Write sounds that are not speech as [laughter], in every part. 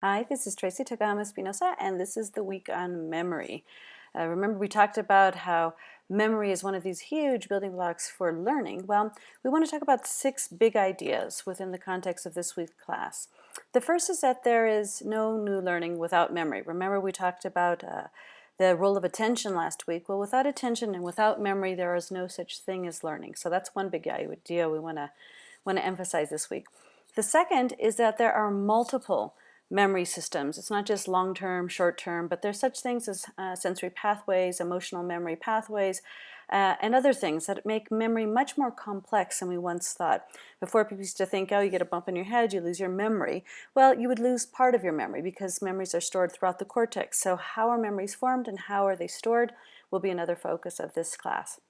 Hi, this is Tracy Tokuhama Espinosa, and this is the week on memory. Uh, remember, we talked about how memory is one of these huge building blocks for learning. Well, we want to talk about six big ideas within the context of this week's class. The first is that there is no new learning without memory. Remember, we talked about uh, the role of attention last week. Well, without attention and without memory, there is no such thing as learning. So that's one big idea we want to want to emphasize this week. The second is that there are multiple memory systems. It's not just long-term, short-term, but there's such things as uh, sensory pathways, emotional memory pathways, uh, and other things that make memory much more complex than we once thought. Before people used to think, oh, you get a bump in your head, you lose your memory. Well, you would lose part of your memory because memories are stored throughout the cortex. So how are memories formed and how are they stored will be another focus of this class.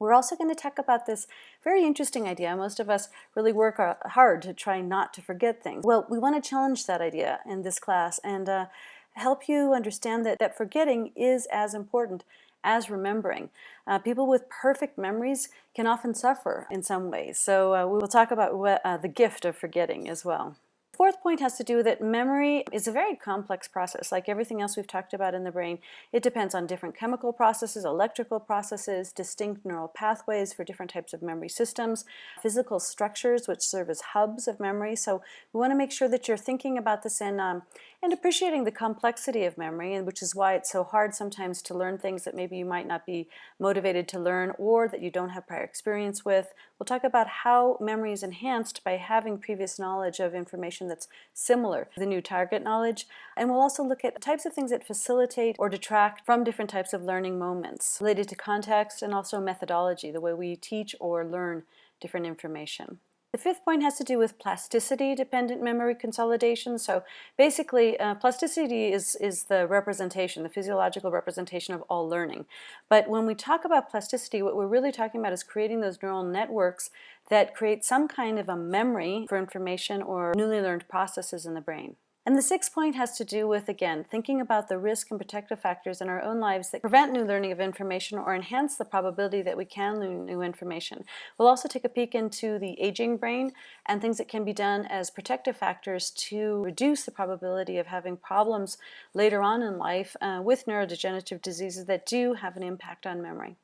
We're also going to talk about this very interesting idea. Most of us really work uh, hard to try not to forget things. Well, we want to challenge that idea in this class and uh, help you understand that, that forgetting is as important as remembering. Uh, people with perfect memories can often suffer in some ways. So uh, we will talk about what, uh, the gift of forgetting as well fourth point has to do that memory is a very complex process. Like everything else we've talked about in the brain, it depends on different chemical processes, electrical processes, distinct neural pathways for different types of memory systems, physical structures which serve as hubs of memory. So we want to make sure that you're thinking about this in um, and appreciating the complexity of memory, and which is why it's so hard sometimes to learn things that maybe you might not be motivated to learn or that you don't have prior experience with. We'll talk about how memory is enhanced by having previous knowledge of information that's similar to the new target knowledge. And we'll also look at types of things that facilitate or detract from different types of learning moments related to context and also methodology, the way we teach or learn different information. The fifth point has to do with plasticity-dependent memory consolidation. So basically, uh, plasticity is, is the representation, the physiological representation of all learning. But when we talk about plasticity, what we're really talking about is creating those neural networks that create some kind of a memory for information or newly learned processes in the brain. And the sixth point has to do with, again, thinking about the risk and protective factors in our own lives that prevent new learning of information or enhance the probability that we can learn new information. We'll also take a peek into the aging brain and things that can be done as protective factors to reduce the probability of having problems later on in life uh, with neurodegenerative diseases that do have an impact on memory.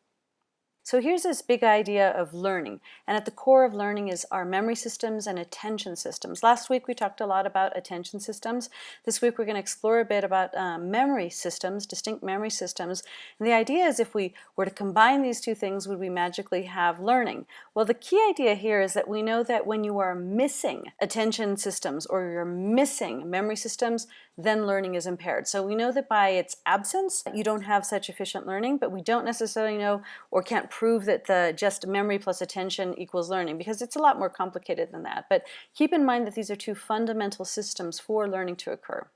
So here's this big idea of learning. And at the core of learning is our memory systems and attention systems. Last week we talked a lot about attention systems. This week we're going to explore a bit about um, memory systems, distinct memory systems. And the idea is if we were to combine these two things, would we magically have learning? Well, the key idea here is that we know that when you are missing attention systems or you're missing memory systems, then learning is impaired. So we know that by its absence, you don't have such efficient learning, but we don't necessarily know or can't prove that the just memory plus attention equals learning because it's a lot more complicated than that. But keep in mind that these are two fundamental systems for learning to occur.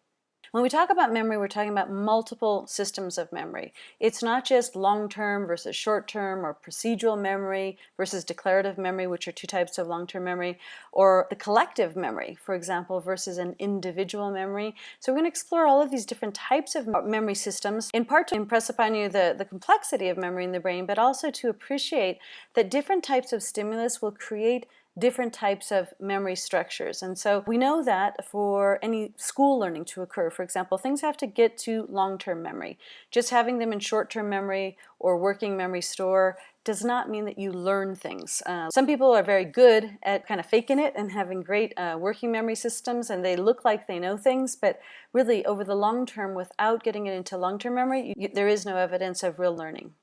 When we talk about memory, we're talking about multiple systems of memory. It's not just long-term versus short-term or procedural memory versus declarative memory, which are two types of long-term memory, or the collective memory, for example, versus an individual memory. So we're going to explore all of these different types of memory systems, in part to impress upon you the, the complexity of memory in the brain, but also to appreciate that different types of stimulus will create different types of memory structures. And so we know that for any school learning to occur, for example, things have to get to long-term memory. Just having them in short-term memory or working memory store does not mean that you learn things. Uh, some people are very good at kind of faking it and having great uh, working memory systems and they look like they know things, but really over the long term, without getting it into long-term memory, you, there is no evidence of real learning.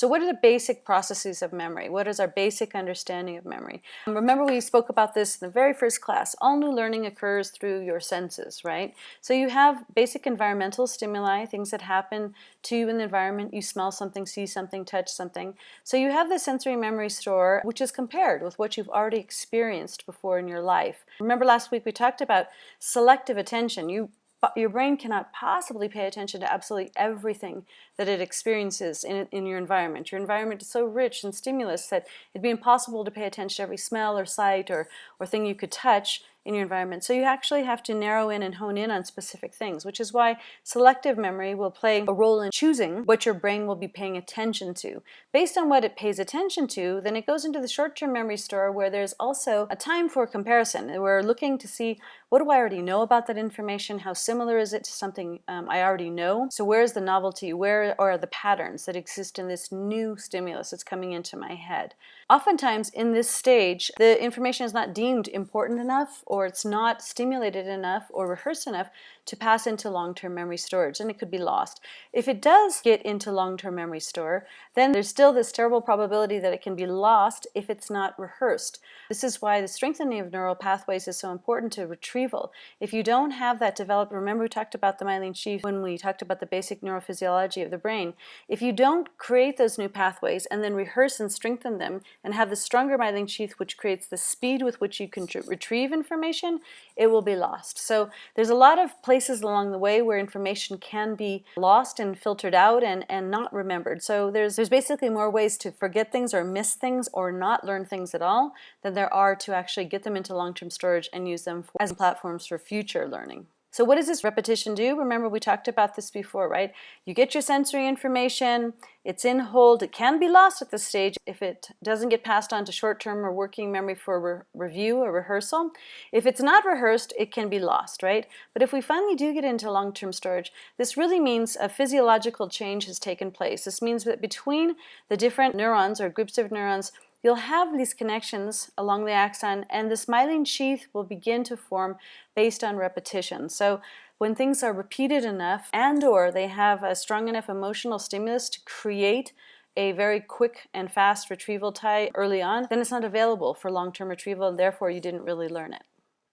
So what are the basic processes of memory? What is our basic understanding of memory? Remember we spoke about this in the very first class. All new learning occurs through your senses, right? So you have basic environmental stimuli, things that happen to you in the environment. You smell something, see something, touch something. So you have the sensory memory store, which is compared with what you've already experienced before in your life. Remember last week we talked about selective attention. You but your brain cannot possibly pay attention to absolutely everything that it experiences in, in your environment. Your environment is so rich in stimulus that it'd be impossible to pay attention to every smell or sight or, or thing you could touch in your environment. So you actually have to narrow in and hone in on specific things, which is why selective memory will play a role in choosing what your brain will be paying attention to. Based on what it pays attention to, then it goes into the short-term memory store where there's also a time for comparison. We're looking to see what do I already know about that information? How similar is it to something um, I already know? So where's the novelty? Where are the patterns that exist in this new stimulus that's coming into my head? Oftentimes in this stage, the information is not deemed important enough or it's not stimulated enough or rehearsed enough to pass into long-term memory storage and it could be lost. If it does get into long-term memory store, then there's still this terrible probability that it can be lost if it's not rehearsed. This is why the strengthening of neural pathways is so important to retrieval. If you don't have that developed, remember we talked about the myelin sheath when we talked about the basic neurophysiology of the brain. If you don't create those new pathways and then rehearse and strengthen them and have the stronger myelin sheath which creates the speed with which you can retrieve information, it will be lost. So there's a lot of places along the way where information can be lost and filtered out and, and not remembered. So there's, there's basically more ways to forget things or miss things or not learn things at all than there are to actually get them into long-term storage and use them for, as platforms for future learning. So what does this repetition do? Remember we talked about this before, right? You get your sensory information, it's in hold, it can be lost at this stage if it doesn't get passed on to short-term or working memory for re review or rehearsal. If it's not rehearsed, it can be lost, right? But if we finally do get into long-term storage, this really means a physiological change has taken place. This means that between the different neurons or groups of neurons, You'll have these connections along the axon and this myelin sheath will begin to form based on repetition. So when things are repeated enough and or they have a strong enough emotional stimulus to create a very quick and fast retrieval tie early on, then it's not available for long-term retrieval and therefore you didn't really learn it.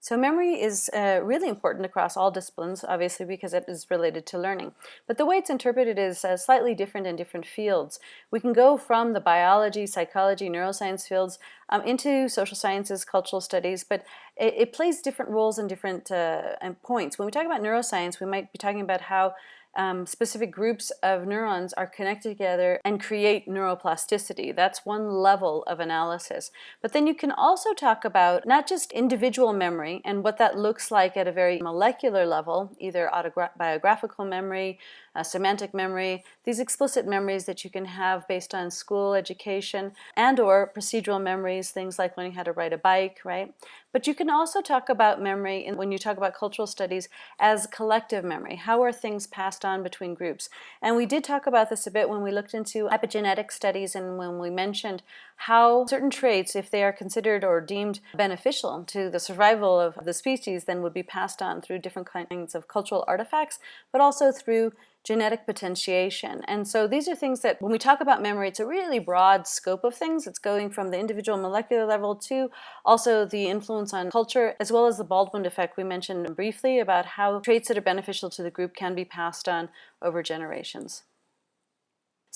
So memory is uh, really important across all disciplines, obviously because it is related to learning. But the way it's interpreted is uh, slightly different in different fields. We can go from the biology, psychology, neuroscience fields um, into social sciences, cultural studies, but it, it plays different roles in different uh, points. When we talk about neuroscience, we might be talking about how um, specific groups of neurons are connected together and create neuroplasticity. That's one level of analysis. But then you can also talk about not just individual memory and what that looks like at a very molecular level, either autobiographical memory, uh, semantic memory, these explicit memories that you can have based on school education and or procedural memories, things like learning how to ride a bike, right? But you can also talk about memory in, when you talk about cultural studies as collective memory. How are things passed on between groups? And we did talk about this a bit when we looked into epigenetic studies and when we mentioned how certain traits, if they are considered or deemed beneficial to the survival of the species, then would be passed on through different kinds of cultural artifacts, but also through genetic potentiation. And so these are things that when we talk about memory, it's a really broad scope of things. It's going from the individual molecular level to also the influence on culture, as well as the Baldwin effect we mentioned briefly about how traits that are beneficial to the group can be passed on over generations.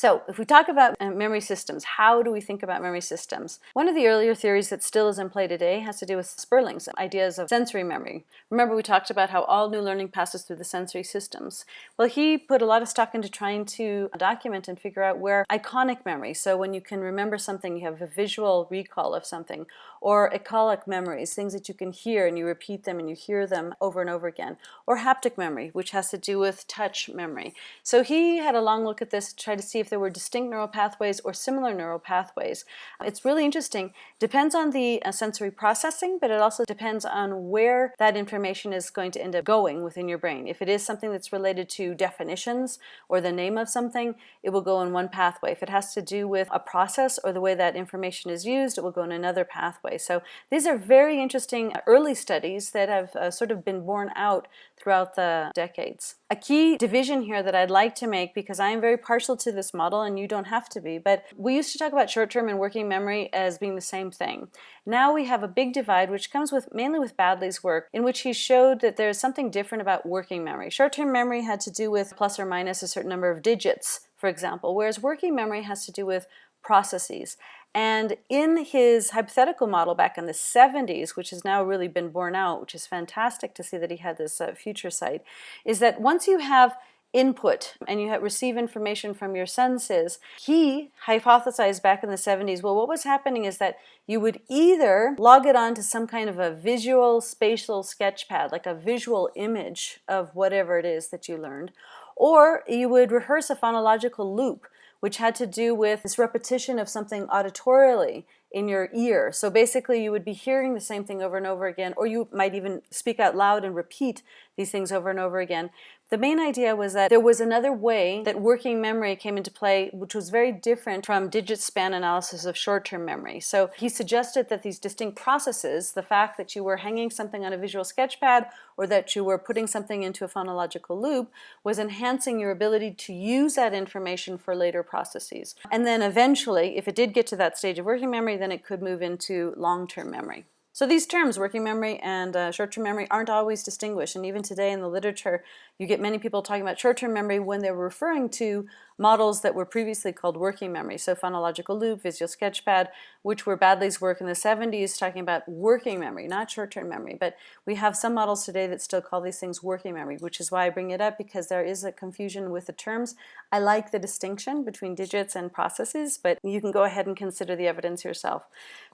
So if we talk about uh, memory systems, how do we think about memory systems? One of the earlier theories that still is in play today has to do with Sperling's ideas of sensory memory. Remember we talked about how all new learning passes through the sensory systems. Well, he put a lot of stock into trying to document and figure out where iconic memory, so when you can remember something, you have a visual recall of something, or echoic memories, things that you can hear and you repeat them and you hear them over and over again, or haptic memory, which has to do with touch memory. So he had a long look at this to try to see if there were distinct neural pathways or similar neural pathways. It's really interesting. Depends on the uh, sensory processing, but it also depends on where that information is going to end up going within your brain. If it is something that's related to definitions or the name of something, it will go in one pathway. If it has to do with a process or the way that information is used, it will go in another pathway. So these are very interesting early studies that have uh, sort of been borne out throughout the decades. A key division here that I'd like to make, because I am very partial to this model and you don't have to be, but we used to talk about short-term and working memory as being the same thing. Now we have a big divide which comes with mainly with Baddeley's work in which he showed that there's something different about working memory. Short-term memory had to do with plus or minus a certain number of digits, for example, whereas working memory has to do with processes. And in his hypothetical model back in the 70s, which has now really been borne out, which is fantastic to see that he had this uh, future sight, is that once you have input and you receive information from your senses. He hypothesized back in the 70s, well, what was happening is that you would either log it on to some kind of a visual spatial sketch pad, like a visual image of whatever it is that you learned, or you would rehearse a phonological loop, which had to do with this repetition of something auditorially in your ear. So basically you would be hearing the same thing over and over again, or you might even speak out loud and repeat these things over and over again. The main idea was that there was another way that working memory came into play, which was very different from digit span analysis of short-term memory. So he suggested that these distinct processes, the fact that you were hanging something on a visual sketchpad or that you were putting something into a phonological loop, was enhancing your ability to use that information for later processes. And then eventually, if it did get to that stage of working memory, then it could move into long-term memory. So these terms, working memory and uh, short-term memory, aren't always distinguished. And even today in the literature, you get many people talking about short-term memory when they're referring to models that were previously called working memory. So phonological loop, visual sketchpad, which were Baddeley's work in the 70s, talking about working memory, not short-term memory. But we have some models today that still call these things working memory, which is why I bring it up because there is a confusion with the terms. I like the distinction between digits and processes, but you can go ahead and consider the evidence yourself.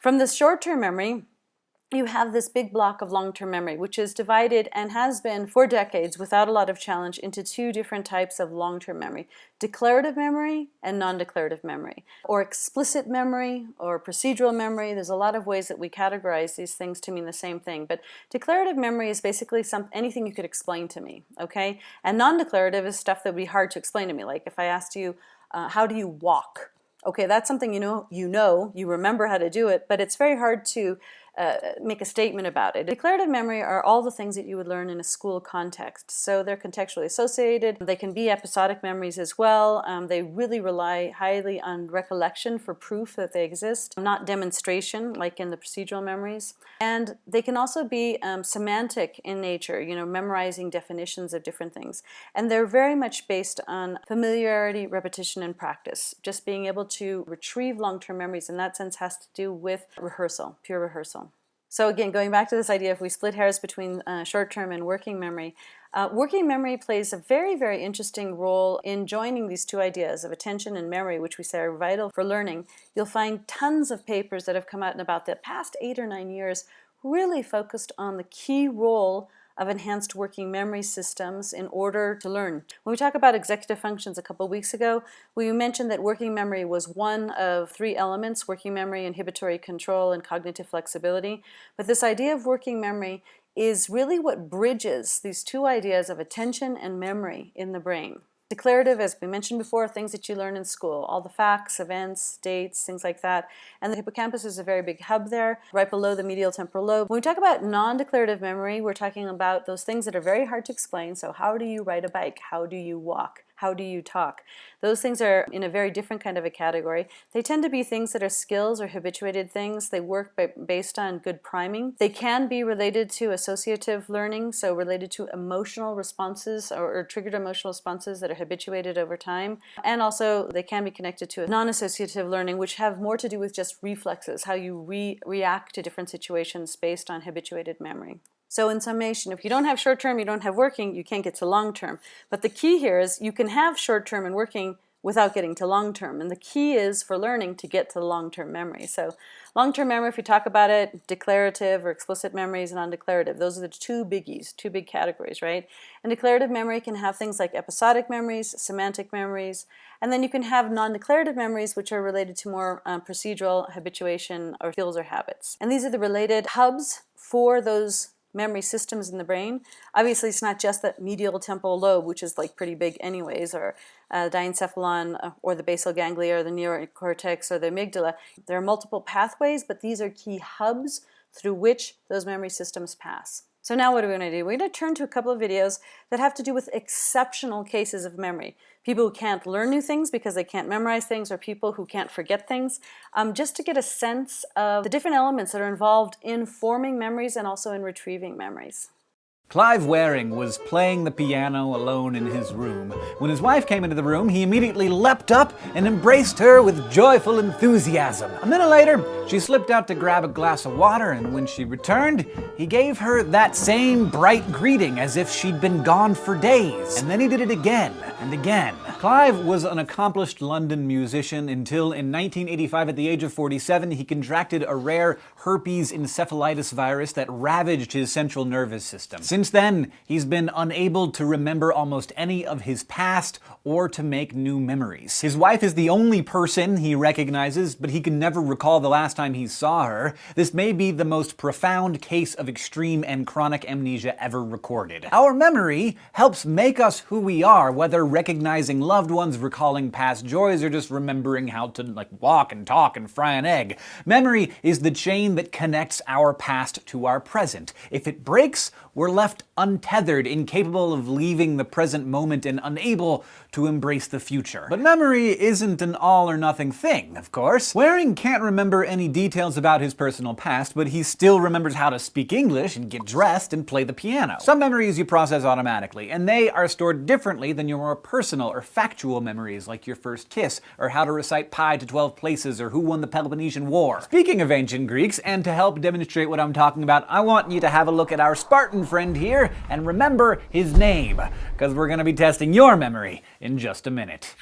From the short-term memory, you have this big block of long-term memory, which is divided and has been for decades without a lot of challenge into two different types of long-term memory. Declarative memory and non-declarative memory, or explicit memory or procedural memory. There's a lot of ways that we categorize these things to mean the same thing, but declarative memory is basically anything you could explain to me, okay? And non-declarative is stuff that would be hard to explain to me, like if I asked you, uh, how do you walk? Okay, that's something you know, you know, you remember how to do it, but it's very hard to uh, make a statement about it. Declarative memory are all the things that you would learn in a school context. So they're contextually associated. They can be episodic memories as well. Um, they really rely highly on recollection for proof that they exist, not demonstration like in the procedural memories. And they can also be um, semantic in nature, you know, memorizing definitions of different things. And they're very much based on familiarity, repetition, and practice. Just being able to retrieve long-term memories in that sense has to do with rehearsal, pure rehearsal. So again, going back to this idea, if we split hairs between uh, short-term and working memory, uh, working memory plays a very, very interesting role in joining these two ideas of attention and memory, which we say are vital for learning. You'll find tons of papers that have come out in about the past eight or nine years really focused on the key role of enhanced working memory systems in order to learn. When we talk about executive functions a couple weeks ago, we mentioned that working memory was one of three elements, working memory, inhibitory control, and cognitive flexibility. But this idea of working memory is really what bridges these two ideas of attention and memory in the brain. Declarative, as we mentioned before, things that you learn in school, all the facts, events, dates, things like that. And the hippocampus is a very big hub there, right below the medial temporal lobe. When we talk about non-declarative memory, we're talking about those things that are very hard to explain. So how do you ride a bike? How do you walk? How do you talk? Those things are in a very different kind of a category. They tend to be things that are skills or habituated things. They work by, based on good priming. They can be related to associative learning, so related to emotional responses or, or triggered emotional responses that are habituated over time. And also they can be connected to non-associative learning, which have more to do with just reflexes, how you re react to different situations based on habituated memory. So in summation, if you don't have short-term, you don't have working, you can't get to long-term. But the key here is you can have short-term and working without getting to long-term. And the key is for learning to get to long-term memory. So long-term memory, if you talk about it, declarative or explicit memories and non-declarative, those are the two biggies, two big categories, right? And declarative memory can have things like episodic memories, semantic memories, and then you can have non-declarative memories, which are related to more um, procedural habituation or skills or habits. And these are the related hubs for those memory systems in the brain. Obviously, it's not just the medial temporal lobe, which is like pretty big anyways, or uh, diencephalon, uh, or the basal ganglia, or the neocortex, or the amygdala. There are multiple pathways, but these are key hubs through which those memory systems pass. So now what are we going to do? We're going to turn to a couple of videos that have to do with exceptional cases of memory. People who can't learn new things because they can't memorize things or people who can't forget things, um, just to get a sense of the different elements that are involved in forming memories and also in retrieving memories. Clive Wearing was playing the piano alone in his room. When his wife came into the room, he immediately leapt up and embraced her with joyful enthusiasm. A minute later, she slipped out to grab a glass of water, and when she returned, he gave her that same bright greeting as if she'd been gone for days. And then he did it again and again. Clive was an accomplished London musician until in 1985 at the age of 47 he contracted a rare herpes encephalitis virus that ravaged his central nervous system. Since then, he's been unable to remember almost any of his past or to make new memories. His wife is the only person he recognizes, but he can never recall the last time he saw her. This may be the most profound case of extreme and chronic amnesia ever recorded. Our memory helps make us who we are, whether recognizing loved ones, recalling past joys, or just remembering how to like walk and talk and fry an egg. Memory is the chain that connects our past to our present. If it breaks, we're left Kraft untethered, incapable of leaving the present moment and unable to embrace the future. But memory isn't an all or nothing thing, of course. Wearing can't remember any details about his personal past, but he still remembers how to speak English and get dressed and play the piano. Some memories you process automatically, and they are stored differently than your more personal or factual memories like your first kiss, or how to recite pi to 12 places, or who won the Peloponnesian War. Speaking of ancient Greeks, and to help demonstrate what I'm talking about, I want you to have a look at our Spartan friend here and remember his name, because we're going to be testing your memory in just a minute.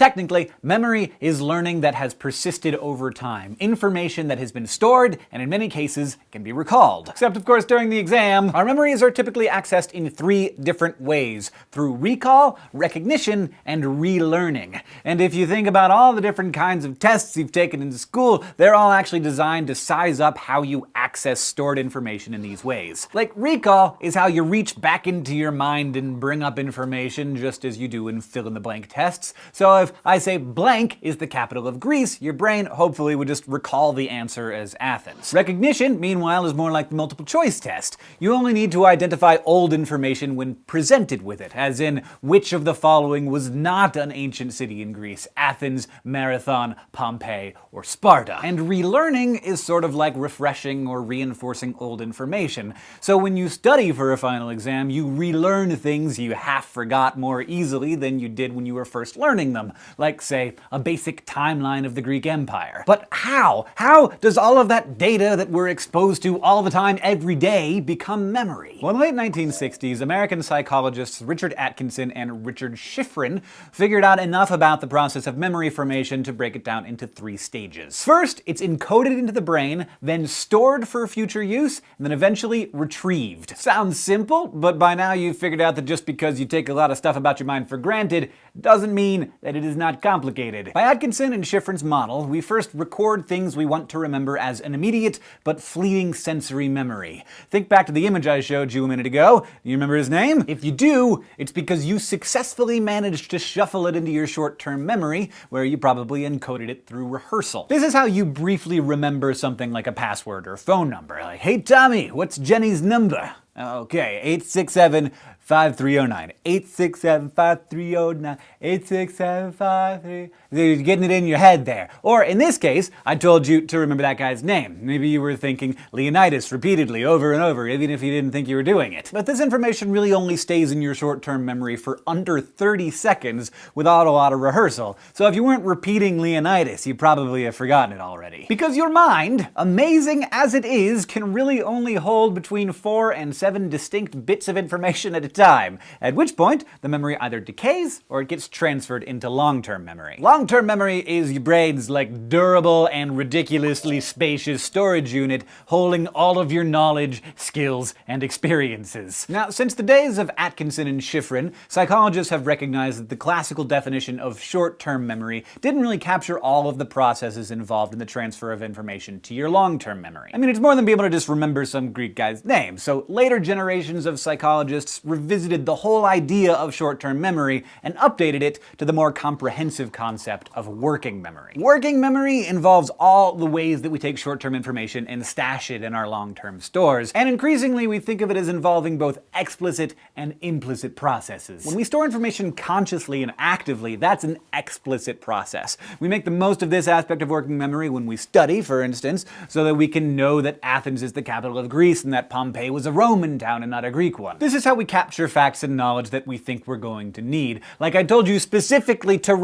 Technically, memory is learning that has persisted over time, information that has been stored and in many cases can be recalled. Except of course during the exam, our memories are typically accessed in three different ways, through recall, recognition, and relearning. And if you think about all the different kinds of tests you've taken in school, they're all actually designed to size up how you access stored information in these ways. Like recall is how you reach back into your mind and bring up information just as you do in fill-in-the-blank tests. So if I say blank is the capital of Greece, your brain hopefully would just recall the answer as Athens. Recognition, meanwhile, is more like the multiple choice test. You only need to identify old information when presented with it, as in which of the following was not an ancient city in Greece, Athens, Marathon, Pompeii, or Sparta. And relearning is sort of like refreshing or reinforcing old information. So when you study for a final exam, you relearn things you half forgot more easily than you did when you were first learning them like, say, a basic timeline of the Greek Empire. But how? How does all of that data that we're exposed to all the time, every day, become memory? Well, in the late 1960s, American psychologists Richard Atkinson and Richard Shiffrin figured out enough about the process of memory formation to break it down into three stages. First, it's encoded into the brain, then stored for future use, and then eventually retrieved. Sounds simple, but by now you've figured out that just because you take a lot of stuff about your mind for granted doesn't mean that it is not complicated. By Atkinson and Shiffrin's model, we first record things we want to remember as an immediate but fleeting sensory memory. Think back to the image I showed you a minute ago. You remember his name? If you do, it's because you successfully managed to shuffle it into your short-term memory, where you probably encoded it through rehearsal. This is how you briefly remember something like a password or phone number. Like, hey Tommy, what's Jenny's number? Okay, 867 5309. 867 5309. 867 5309. You're getting it in your head there. Or in this case, I told you to remember that guy's name. Maybe you were thinking Leonidas repeatedly over and over, even if you didn't think you were doing it. But this information really only stays in your short-term memory for under 30 seconds without a lot of rehearsal. So if you weren't repeating Leonidas, you probably have forgotten it already. Because your mind, amazing as it is, can really only hold between four and seven distinct bits of information at a time, at which point the memory either decays or it gets transferred into long-term memory. Long-term memory is your brain's like durable and ridiculously spacious storage unit holding all of your knowledge, skills, and experiences. Now, since the days of Atkinson and Shiffrin, psychologists have recognized that the classical definition of short-term memory didn't really capture all of the processes involved in the transfer of information to your long-term memory. I mean, it's more than being able to just remember some Greek guy's name, so later generations of psychologists revisited the whole idea of short-term memory and updated it to the more comprehensive concept concept of working memory. Working memory involves all the ways that we take short-term information and stash it in our long-term stores, and increasingly we think of it as involving both explicit and implicit processes. When we store information consciously and actively, that's an explicit process. We make the most of this aspect of working memory when we study, for instance, so that we can know that Athens is the capital of Greece and that Pompeii was a Roman town and not a Greek one. This is how we capture facts and knowledge that we think we're going to need. Like I told you specifically to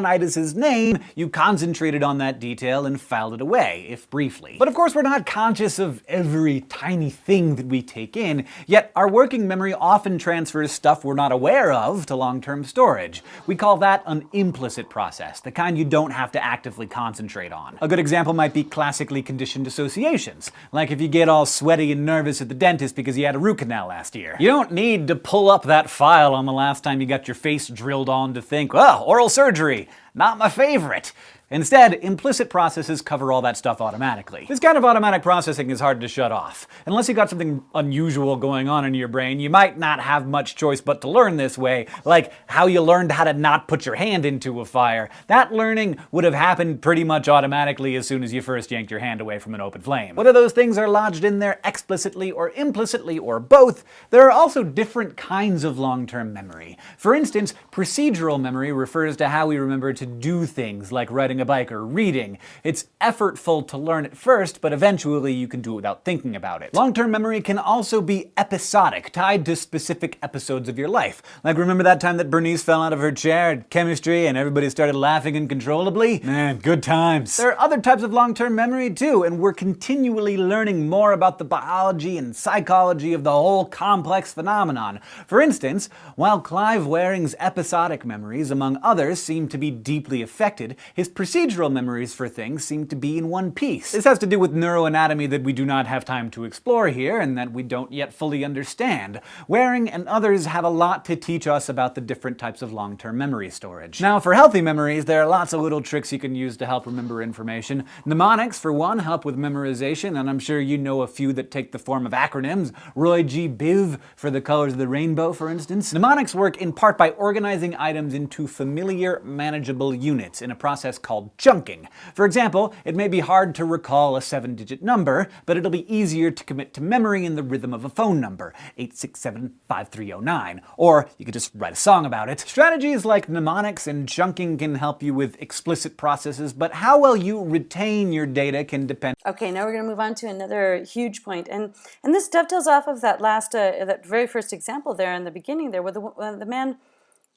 remember Leonidas's name, you concentrated on that detail and filed it away, if briefly. But of course we're not conscious of every tiny thing that we take in, yet our working memory often transfers stuff we're not aware of to long-term storage. We call that an implicit process, the kind you don't have to actively concentrate on. A good example might be classically conditioned associations, like if you get all sweaty and nervous at the dentist because you had a root canal last year. You don't need to pull up that file on the last time you got your face drilled on to think, oh, oral surgery, not my favorite. Instead, implicit processes cover all that stuff automatically. This kind of automatic processing is hard to shut off. Unless you've got something unusual going on in your brain, you might not have much choice but to learn this way, like how you learned how to not put your hand into a fire. That learning would have happened pretty much automatically as soon as you first yanked your hand away from an open flame. Whether those things are lodged in there explicitly or implicitly or both, there are also different kinds of long-term memory. For instance, procedural memory refers to how we remember to do things like writing a bike or reading. It's effortful to learn at first, but eventually you can do it without thinking about it. Long-term memory can also be episodic, tied to specific episodes of your life. Like remember that time that Bernice fell out of her chair at chemistry and everybody started laughing uncontrollably? Man, good times. There are other types of long-term memory too, and we're continually learning more about the biology and psychology of the whole complex phenomenon. For instance, while Clive Wearing's episodic memories, among others, seem to be deeply affected, his procedural memories for things seem to be in one piece. This has to do with neuroanatomy that we do not have time to explore here and that we don't yet fully understand. Wearing and others have a lot to teach us about the different types of long-term memory storage. Now, for healthy memories, there are lots of little tricks you can use to help remember information. Mnemonics, for one, help with memorization, and I'm sure you know a few that take the form of acronyms. Roy G. Biv for the colors of the rainbow, for instance. Mnemonics work in part by organizing items into familiar, manageable units in a process called called chunking. For example, it may be hard to recall a seven-digit number, but it'll be easier to commit to memory in the rhythm of a phone number, 867-5309, or you could just write a song about it. Strategies like mnemonics and chunking can help you with explicit processes, but how well you retain your data can depend. Okay, now we're going to move on to another huge point, and and this dovetails off of that last, uh, that very first example there in the beginning there, where the, uh, the man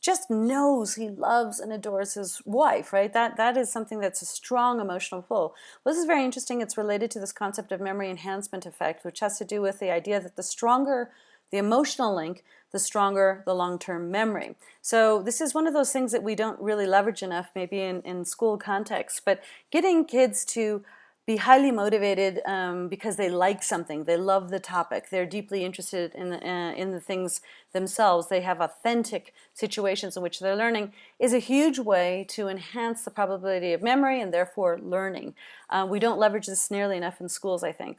just knows he loves and adores his wife, right? That that is something that's a strong emotional pull. Well, this is very interesting. It's related to this concept of memory enhancement effect, which has to do with the idea that the stronger the emotional link, the stronger the long-term memory. So this is one of those things that we don't really leverage enough, maybe in, in school context, but getting kids to be highly motivated um, because they like something, they love the topic, they're deeply interested in the, uh, in the things themselves, they have authentic situations in which they're learning, is a huge way to enhance the probability of memory and therefore learning. Uh, we don't leverage this nearly enough in schools, I think.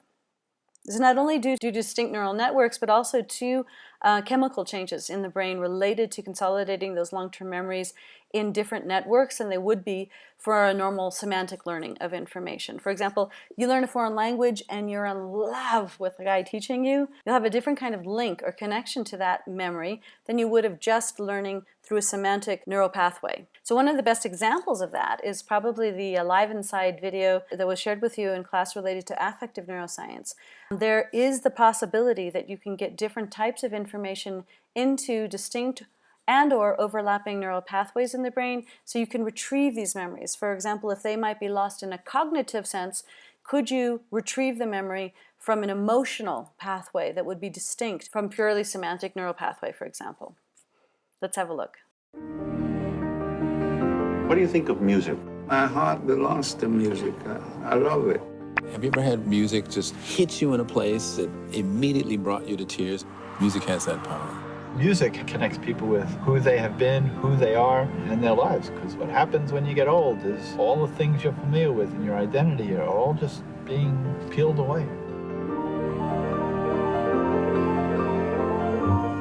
This is not only due to distinct neural networks, but also to uh, chemical changes in the brain related to consolidating those long-term memories in different networks than they would be for a normal semantic learning of information. For example, you learn a foreign language and you're in love with the guy teaching you, you'll have a different kind of link or connection to that memory than you would have just learning through a semantic neural pathway. So one of the best examples of that is probably the uh, Alive Inside video that was shared with you in class related to affective neuroscience. There is the possibility that you can get different types of information into distinct and or overlapping neural pathways in the brain so you can retrieve these memories. For example, if they might be lost in a cognitive sense, could you retrieve the memory from an emotional pathway that would be distinct from purely semantic neural pathway, for example? Let's have a look. What do you think of music? My heart belongs to music. I love it. Have you ever had music just hit you in a place that immediately brought you to tears? Music has that power. Music connects people with who they have been, who they are, and their lives. Because what happens when you get old is all the things you're familiar with and your identity are all just being peeled away.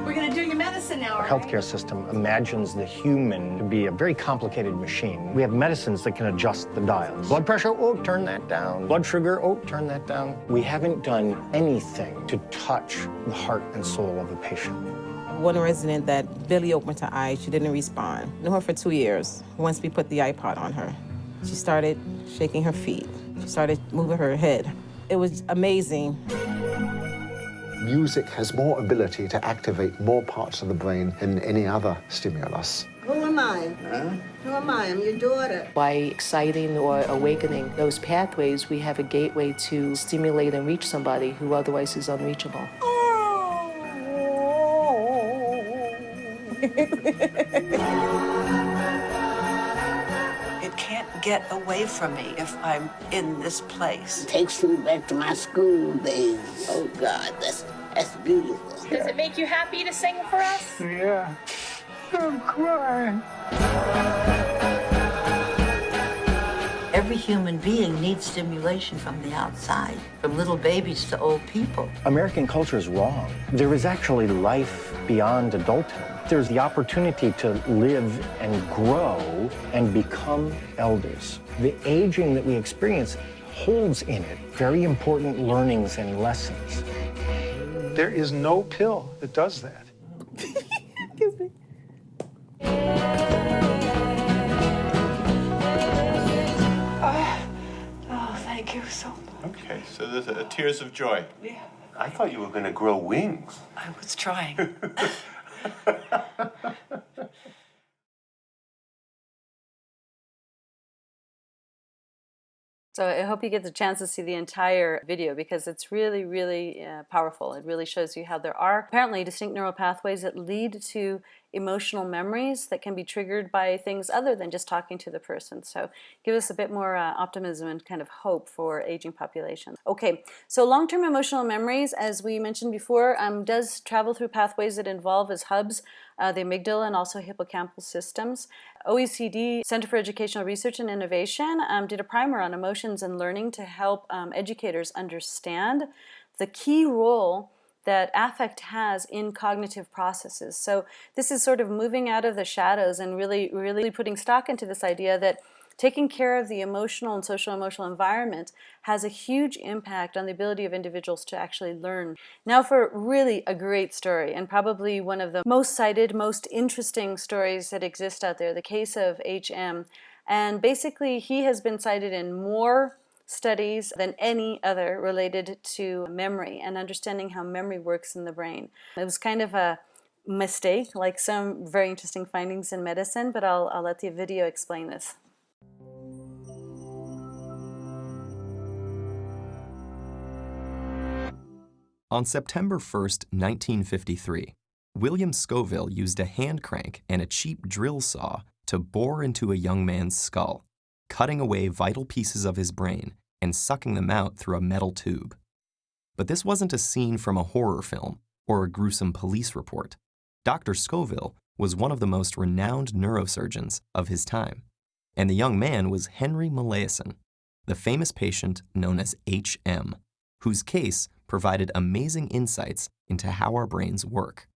We're going to do your medicine. now. Our healthcare system imagines the human to be a very complicated machine. We have medicines that can adjust the dials. Blood pressure, oh, turn that down. Blood sugar, oh, turn that down. We haven't done anything to touch the heart and soul of a patient. One resident that barely opened her eyes, she didn't respond. Knew her for two years. Once we put the iPod on her, she started shaking her feet. She started moving her head. It was amazing. Music has more ability to activate more parts of the brain than any other stimulus. Who am I? Huh? Who am I? I'm your daughter. By exciting or awakening those pathways, we have a gateway to stimulate and reach somebody who otherwise is unreachable. Oh, [laughs] it can't get away from me if I'm in this place. It takes me back to my school days. Oh God, that's that's beautiful. Does it make you happy to sing for us? Yeah. I'm crying. Every human being needs stimulation from the outside, from little babies to old people. American culture is wrong. There is actually life beyond adulthood. There's the opportunity to live and grow and become elders. The aging that we experience holds in it very important learnings and lessons. There is no pill that does that. Oh, oh, thank you so much. Okay, so there's a, a tears of joy. Yeah. I thought you were going to grow wings. I was trying. [laughs] [laughs] So I hope you get the chance to see the entire video because it's really, really uh, powerful. It really shows you how there are apparently distinct neural pathways that lead to emotional memories that can be triggered by things other than just talking to the person. So give us a bit more uh, optimism and kind of hope for aging populations. Okay, so long-term emotional memories, as we mentioned before, um, does travel through pathways that involve as hubs uh, the amygdala and also hippocampal systems. OECD, Center for Educational Research and Innovation, um, did a primer on emotions and learning to help um, educators understand the key role that affect has in cognitive processes. So this is sort of moving out of the shadows and really, really putting stock into this idea that taking care of the emotional and social emotional environment has a huge impact on the ability of individuals to actually learn. Now for really a great story and probably one of the most cited, most interesting stories that exist out there, the case of HM. And basically he has been cited in more studies than any other related to memory and understanding how memory works in the brain. It was kind of a mistake, like some very interesting findings in medicine, but I'll, I'll let the video explain this. On September 1, 1953, William Scoville used a hand crank and a cheap drill saw to bore into a young man's skull, cutting away vital pieces of his brain and sucking them out through a metal tube. But this wasn't a scene from a horror film or a gruesome police report. Dr. Scoville was one of the most renowned neurosurgeons of his time, and the young man was Henry Molaison, the famous patient known as HM, whose case provided amazing insights into how our brains work.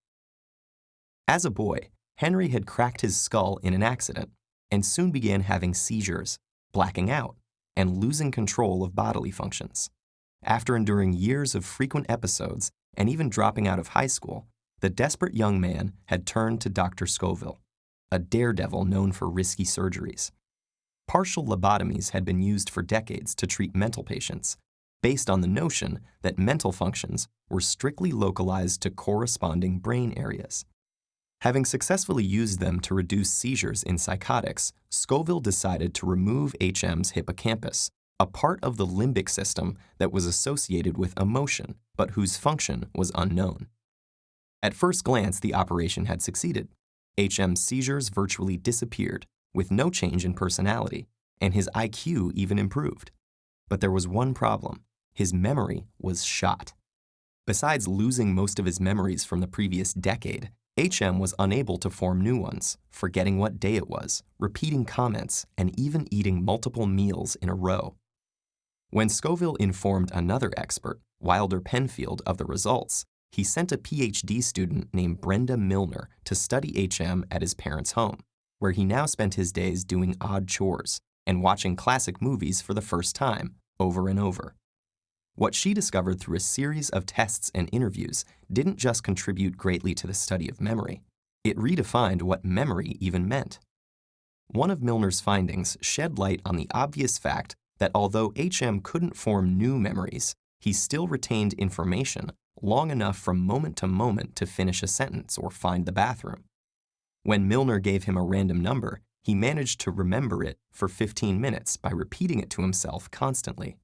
As a boy, Henry had cracked his skull in an accident and soon began having seizures, blacking out, and losing control of bodily functions. After enduring years of frequent episodes and even dropping out of high school, the desperate young man had turned to Dr. Scoville, a daredevil known for risky surgeries. Partial lobotomies had been used for decades to treat mental patients, based on the notion that mental functions were strictly localized to corresponding brain areas. Having successfully used them to reduce seizures in psychotics, Scoville decided to remove HM's hippocampus, a part of the limbic system that was associated with emotion, but whose function was unknown. At first glance, the operation had succeeded. HM's seizures virtually disappeared, with no change in personality, and his IQ even improved. But there was one problem his memory was shot. Besides losing most of his memories from the previous decade, HM was unable to form new ones, forgetting what day it was, repeating comments, and even eating multiple meals in a row. When Scoville informed another expert, Wilder Penfield, of the results, he sent a PhD student named Brenda Milner to study HM at his parents' home, where he now spent his days doing odd chores and watching classic movies for the first time, over and over. What she discovered through a series of tests and interviews didn't just contribute greatly to the study of memory, it redefined what memory even meant. One of Milner's findings shed light on the obvious fact that although HM couldn't form new memories, he still retained information long enough from moment to moment to finish a sentence or find the bathroom. When Milner gave him a random number, he managed to remember it for 15 minutes by repeating it to himself constantly.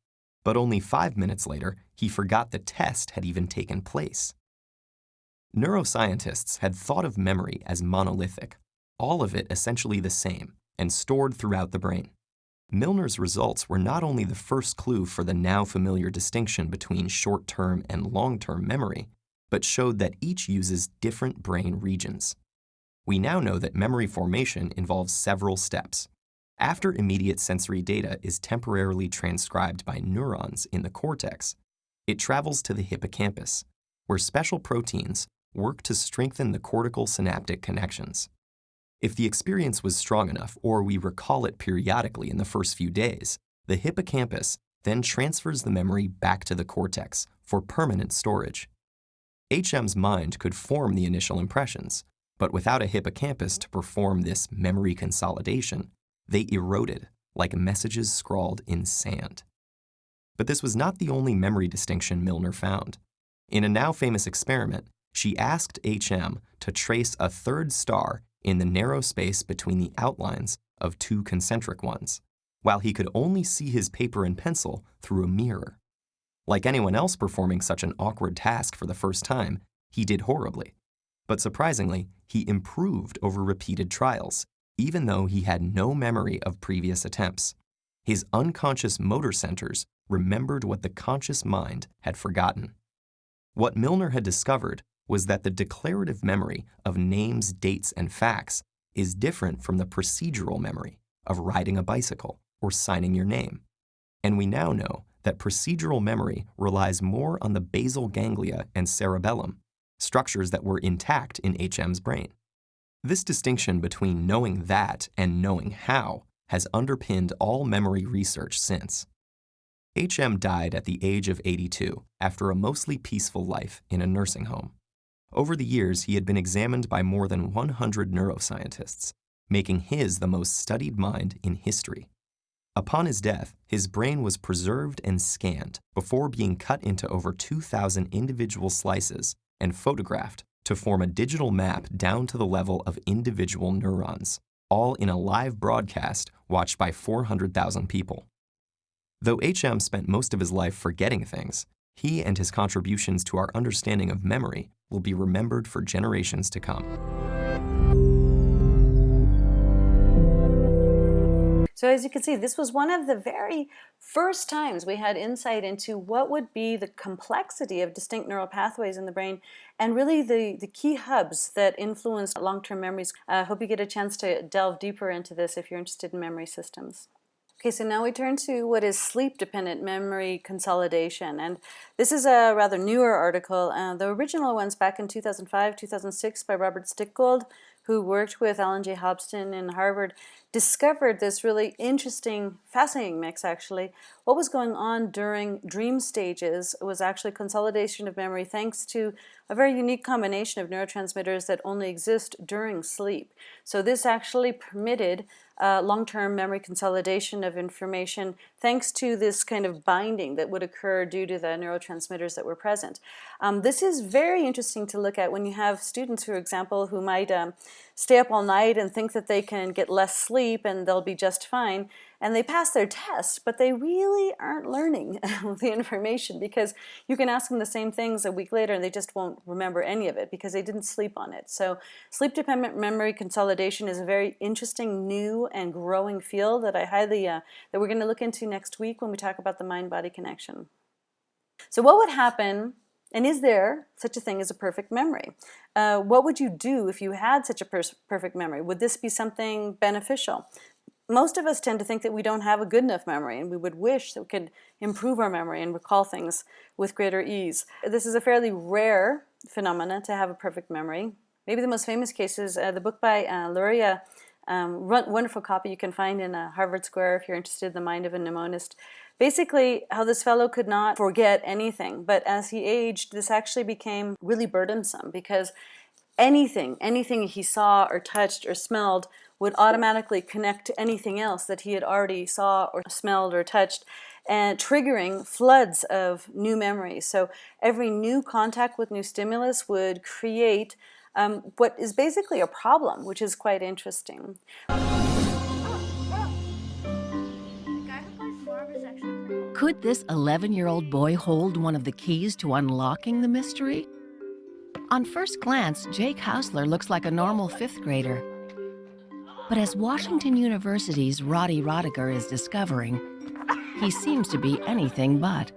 But only five minutes later, he forgot the test had even taken place. Neuroscientists had thought of memory as monolithic, all of it essentially the same, and stored throughout the brain. Milner's results were not only the first clue for the now familiar distinction between short-term and long-term memory, but showed that each uses different brain regions. We now know that memory formation involves several steps. After immediate sensory data is temporarily transcribed by neurons in the cortex, it travels to the hippocampus, where special proteins work to strengthen the cortical synaptic connections. If the experience was strong enough or we recall it periodically in the first few days, the hippocampus then transfers the memory back to the cortex for permanent storage. HM's mind could form the initial impressions, but without a hippocampus to perform this memory consolidation, they eroded like messages scrawled in sand. But this was not the only memory distinction Milner found. In a now famous experiment, she asked HM to trace a third star in the narrow space between the outlines of two concentric ones, while he could only see his paper and pencil through a mirror. Like anyone else performing such an awkward task for the first time, he did horribly. But surprisingly, he improved over repeated trials, even though he had no memory of previous attempts. His unconscious motor centers remembered what the conscious mind had forgotten. What Milner had discovered was that the declarative memory of names, dates, and facts is different from the procedural memory of riding a bicycle or signing your name. And we now know that procedural memory relies more on the basal ganglia and cerebellum, structures that were intact in HM's brain. This distinction between knowing that and knowing how has underpinned all memory research since. HM died at the age of 82 after a mostly peaceful life in a nursing home. Over the years, he had been examined by more than 100 neuroscientists, making his the most studied mind in history. Upon his death, his brain was preserved and scanned before being cut into over 2,000 individual slices and photographed to form a digital map down to the level of individual neurons, all in a live broadcast watched by 400,000 people. Though HM spent most of his life forgetting things, he and his contributions to our understanding of memory will be remembered for generations to come. So as you can see, this was one of the very first times we had insight into what would be the complexity of distinct neural pathways in the brain and really the, the key hubs that influence long-term memories. I uh, hope you get a chance to delve deeper into this if you're interested in memory systems. Okay, so now we turn to what is sleep-dependent memory consolidation. And this is a rather newer article. Uh, the original one's back in 2005, 2006 by Robert Stickgold, who worked with Alan J. Hobson in Harvard, discovered this really interesting, fascinating mix actually. What was going on during dream stages was actually consolidation of memory thanks to a very unique combination of neurotransmitters that only exist during sleep. So this actually permitted uh, long-term memory consolidation of information thanks to this kind of binding that would occur due to the neurotransmitters that were present. Um, this is very interesting to look at when you have students, for example, who might um, stay up all night and think that they can get less sleep and they'll be just fine and they pass their test, but they really aren't learning [laughs] the information because you can ask them the same things a week later and they just won't remember any of it because they didn't sleep on it. So sleep-dependent memory consolidation is a very interesting, new, and growing field that I highly, uh, that we're going to look into next week when we talk about the mind-body connection. So what would happen and is there such a thing as a perfect memory? Uh, what would you do if you had such a perfect memory? Would this be something beneficial? Most of us tend to think that we don't have a good enough memory and we would wish that we could improve our memory and recall things with greater ease. This is a fairly rare phenomena to have a perfect memory. Maybe the most famous case is uh, the book by uh, Luria, um, wonderful copy you can find in uh, Harvard Square if you're interested in the mind of a mnemonist. Basically, how this fellow could not forget anything, but as he aged, this actually became really burdensome because anything, anything he saw or touched or smelled would automatically connect to anything else that he had already saw or smelled or touched and triggering floods of new memories. So every new contact with new stimulus would create um, what is basically a problem, which is quite interesting. Could this 11-year-old boy hold one of the keys to unlocking the mystery? On first glance, Jake Hausler looks like a normal fifth grader. But as Washington University's Roddy Roediger is discovering, he seems to be anything but.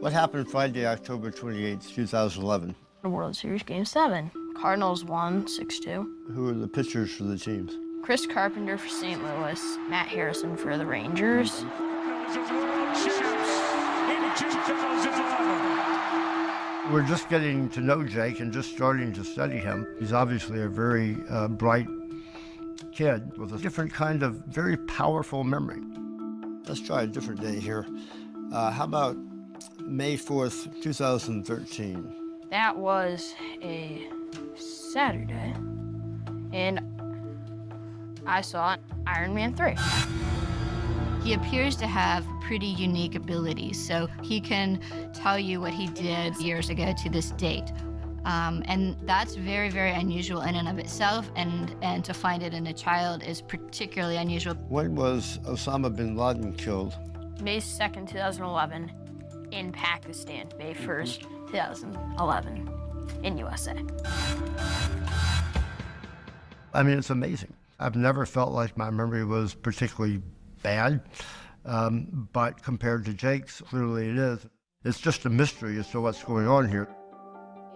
What happened Friday, October 28, 2011? The World Series Game 7. Cardinals won 6-2. Who are the pitchers for the teams? Chris Carpenter for St. Louis, Matt Harrison for the Rangers. We're just getting to know Jake and just starting to study him. He's obviously a very uh, bright kid with a different kind of very powerful memory. Let's try a different day here. Uh, how about May 4th, 2013? That was a Saturday, and I saw Iron Man 3. He appears to have pretty unique abilities, so he can tell you what he did years ago to this date. Um, and that's very, very unusual in and of itself, and, and to find it in a child is particularly unusual. When was Osama bin Laden killed? May 2nd, 2011, in Pakistan. May 1st, 2011, in USA. I mean, it's amazing. I've never felt like my memory was particularly bad, um, but compared to Jake's, clearly it is. It's just a mystery as to what's going on here.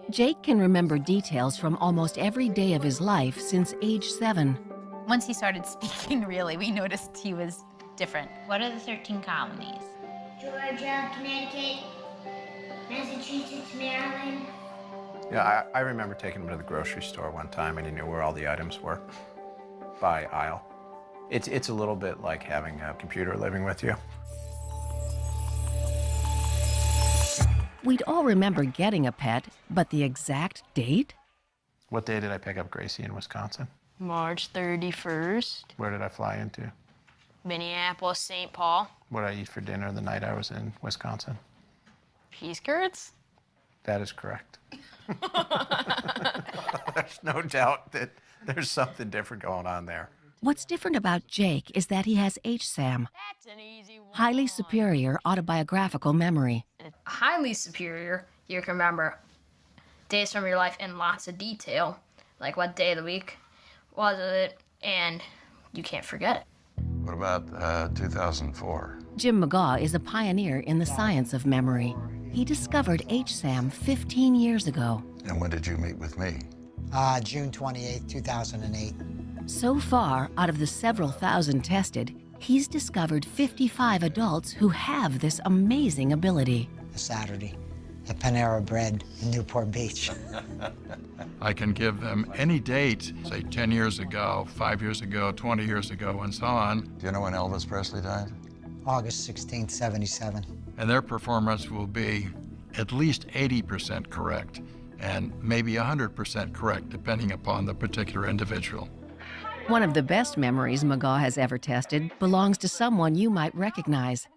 Jake can remember details from almost every day of his life since age seven. Once he started [laughs] speaking, really, we noticed he was different. What are the 13 colonies? Georgia, Connecticut, Massachusetts, Maryland. Yeah, I, I remember taking him to the grocery store one time and he knew where all the items were by aisle. It's, it's a little bit like having a computer living with you. We'd all remember getting a pet, but the exact date? What day did I pick up Gracie in Wisconsin? March 31st. Where did I fly into? Minneapolis, St. Paul. What did I eat for dinner the night I was in Wisconsin? Peas curds? That is correct. [laughs] there's no doubt that there's something different going on there. What's different about Jake is that he has HSAM, highly superior autobiographical memory. Highly superior, you can remember days from your life in lots of detail, like what day of the week was it, and you can't forget it. What about uh, 2004? Jim McGaugh is a pioneer in the science of memory. He discovered HSAM 15 years ago. And when did you meet with me? Uh, June 28, 2008. So far, out of the several thousand tested, he's discovered 55 adults who have this amazing ability. A Saturday at Panera Bread in Newport Beach. [laughs] I can give them any date, say 10 years ago, 5 years ago, 20 years ago, and so on. Do you know when Elvis Presley died? August 16, 77. And their performance will be at least 80% correct and maybe 100% correct, depending upon the particular individual. One of the best memories McGaugh has ever tested belongs to someone you might recognize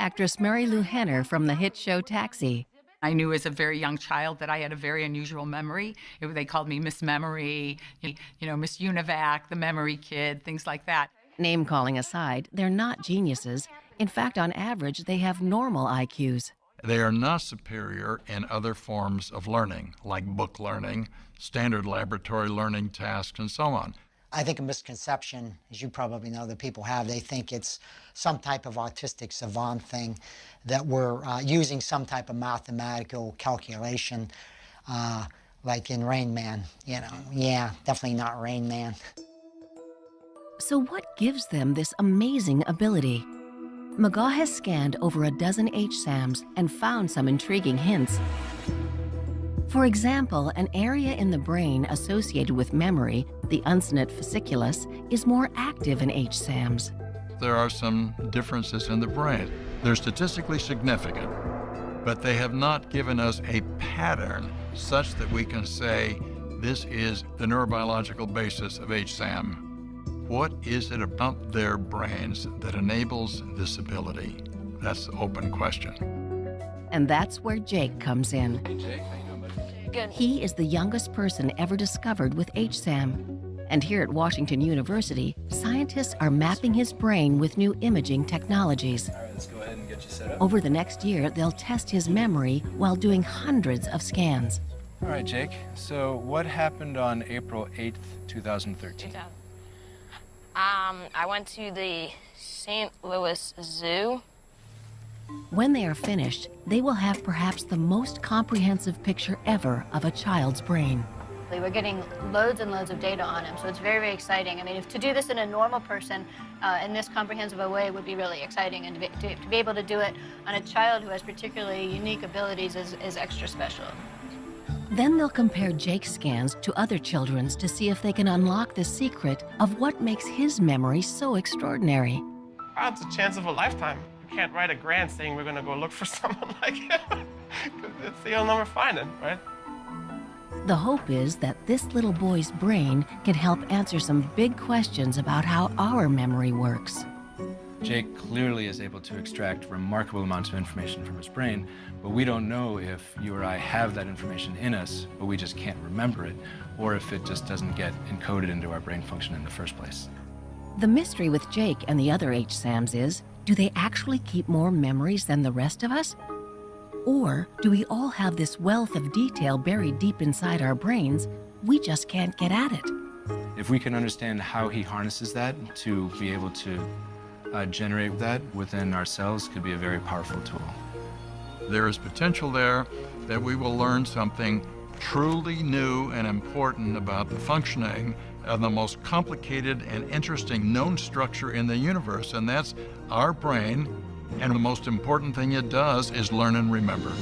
actress Marilu Henner from the hit show Taxi. I knew as a very young child that I had a very unusual memory. It, they called me Miss Memory, you know, Miss Univac, the Memory Kid, things like that. Name calling aside, they're not geniuses. In fact, on average, they have normal IQs. They are not superior in other forms of learning, like book learning, standard laboratory learning tasks, and so on. I think a misconception, as you probably know, that people have, they think it's some type of autistic savant thing, that we're uh, using some type of mathematical calculation, uh, like in Rain Man. You know, yeah, definitely not Rain Man. So what gives them this amazing ability? McGaugh has scanned over a dozen HSAMs and found some intriguing hints. For example, an area in the brain associated with memory, the uncinate fasciculus, is more active in HSAMs. There are some differences in the brain. They're statistically significant, but they have not given us a pattern such that we can say this is the neurobiological basis of HSAM. What is it about their brains that enables this ability? That's the open question. And that's where Jake comes in. He is the youngest person ever discovered with HSAM. And here at Washington University, scientists are mapping his brain with new imaging technologies. All right, let's go ahead and get you set up. Over the next year, they'll test his memory while doing hundreds of scans. All right, Jake. So what happened on April 8th, 2013? Um, I went to the St. Louis Zoo. When they are finished, they will have perhaps the most comprehensive picture ever of a child's brain. We're getting loads and loads of data on him, so it's very, very exciting. I mean, if to do this in a normal person uh, in this comprehensive a way would be really exciting, and to be, to, to be able to do it on a child who has particularly unique abilities is, is extra special. Then they'll compare Jake's scans to other children's to see if they can unlock the secret of what makes his memory so extraordinary. It's a chance of a lifetime. You can't write a grant saying we're going to go look for [laughs] someone like him. it's the only one we're finding, right? The hope is that this little boy's brain can help answer some big questions about how our memory works. Jake clearly is able to extract remarkable amounts of information from his brain, but we don't know if you or I have that information in us, but we just can't remember it, or if it just doesn't get encoded into our brain function in the first place. The mystery with Jake and the other HSAMs is, do they actually keep more memories than the rest of us? Or do we all have this wealth of detail buried deep inside our brains, we just can't get at it? If we can understand how he harnesses that to be able to uh, generate that within ourselves could be a very powerful tool. There is potential there that we will learn something truly new and important about the functioning of the most complicated and interesting known structure in the universe, and that's our brain. And the most important thing it does is learn and remember.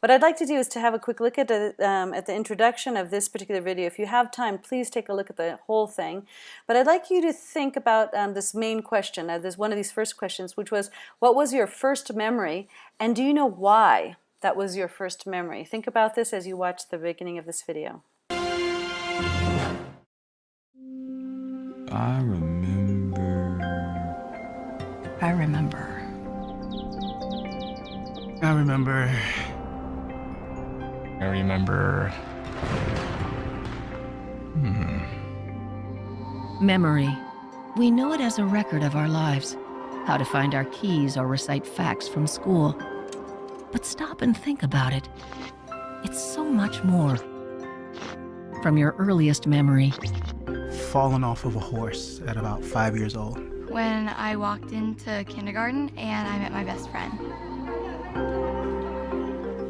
What I'd like to do is to have a quick look at the, um, at the introduction of this particular video. If you have time, please take a look at the whole thing. But I'd like you to think about um, this main question, uh, this one of these first questions, which was, what was your first memory, and do you know why that was your first memory? Think about this as you watch the beginning of this video. I remember. I remember. I remember. I remember. Hmm. Memory. We know it as a record of our lives, how to find our keys or recite facts from school. But stop and think about it. It's so much more. From your earliest memory, Fallen off of a horse at about five years old. When I walked into kindergarten and I met my best friend.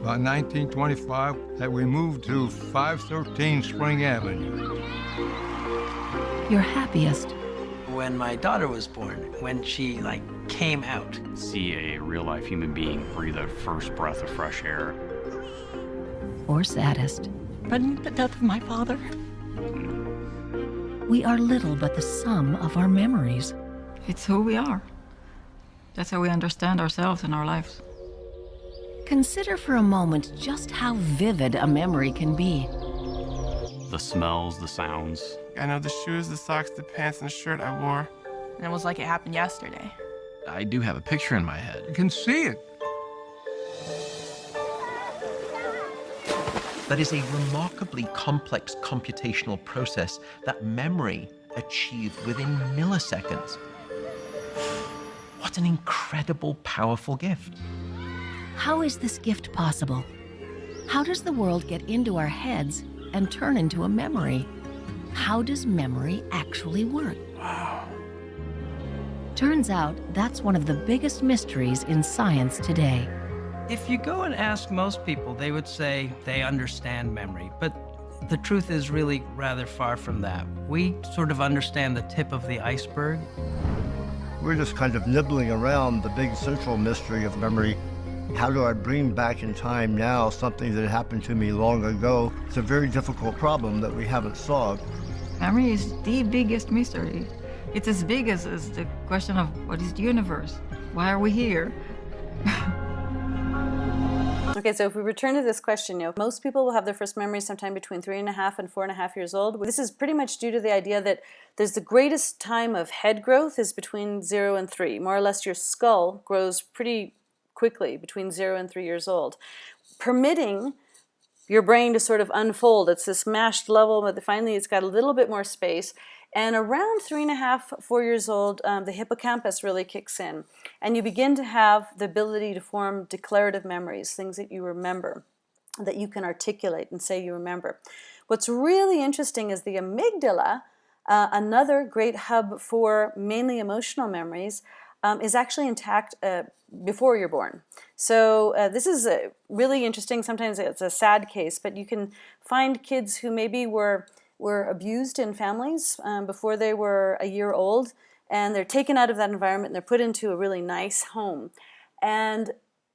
About 1925, that we moved to 513 Spring Avenue. your happiest, When my daughter was born, when she like came out. See a real life human being breathe a first breath of fresh air. or saddest. But the death of my father. We are little but the sum of our memories. It's who we are. That's how we understand ourselves and our lives. Consider for a moment just how vivid a memory can be. The smells, the sounds. I know the shoes, the socks, the pants, and the shirt I wore. And it was like it happened yesterday. I do have a picture in my head. You can see it. That is a remarkably complex computational process that memory achieved within milliseconds. What an incredible, powerful gift. How is this gift possible? How does the world get into our heads and turn into a memory? How does memory actually work? Wow. Turns out that's one of the biggest mysteries in science today. If you go and ask most people, they would say they understand memory. But the truth is really rather far from that. We sort of understand the tip of the iceberg. We're just kind of nibbling around the big central mystery of memory, How do I bring back in time now something that happened to me long ago? It's a very difficult problem that we haven't solved. Memory is the biggest mystery. It's as big as, as the question of what is the universe? Why are we here? [laughs] Okay, so if we return to this question, you know, most people will have their first memory sometime between three and a half and four and a half years old. This is pretty much due to the idea that there's the greatest time of head growth is between zero and three. More or less your skull grows pretty quickly between zero and three years old, permitting your brain to sort of unfold. It's this mashed level, but finally it's got a little bit more space. And around three and a half, four years old, um, the hippocampus really kicks in. And you begin to have the ability to form declarative memories, things that you remember, that you can articulate and say you remember. What's really interesting is the amygdala, uh, another great hub for mainly emotional memories, um, is actually intact uh, before you're born. So uh, this is really interesting. Sometimes it's a sad case, but you can find kids who maybe were were abused in families um, before they were a year old and they're taken out of that environment and they're put into a really nice home. And